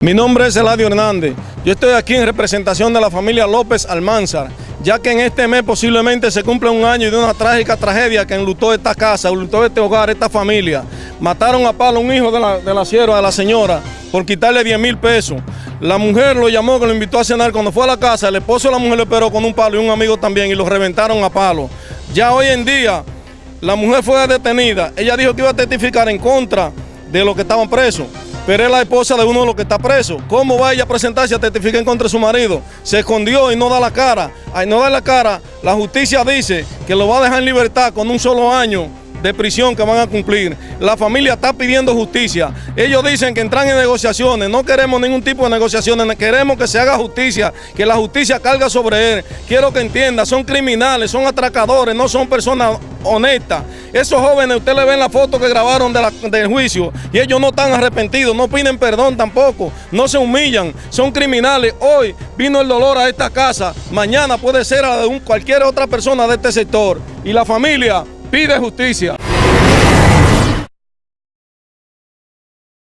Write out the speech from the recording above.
Mi nombre es Eladio Hernández. Yo estoy aquí en representación de la familia López Almanzar, ya que en este mes posiblemente se cumple un año de una trágica tragedia que enlutó esta casa, enlutó este hogar, esta familia. Mataron a palo a un hijo de la, de la sierva, de la señora, por quitarle 10 mil pesos. La mujer lo llamó, que lo invitó a cenar. Cuando fue a la casa, el esposo de la mujer lo esperó con un palo y un amigo también y lo reventaron a palo. Ya hoy en día, la mujer fue detenida. Ella dijo que iba a testificar en contra de los que estaban presos pero es la esposa de uno de los que está preso. ¿Cómo va ella a presentarse a testificar en contra de su marido? Se escondió y no da la cara. Al no dar la cara, la justicia dice que lo va a dejar en libertad con un solo año de prisión que van a cumplir. La familia está pidiendo justicia. Ellos dicen que entran en negociaciones. No queremos ningún tipo de negociaciones. Queremos que se haga justicia, que la justicia carga sobre él. Quiero que entienda, son criminales, son atracadores, no son personas honestas. Esos jóvenes, usted le ven la foto que grabaron del juicio y ellos no están arrepentidos, no piden perdón tampoco, no se humillan, son criminales. Hoy vino el dolor a esta casa, mañana puede ser a de cualquier otra persona de este sector. Y la familia pide justicia.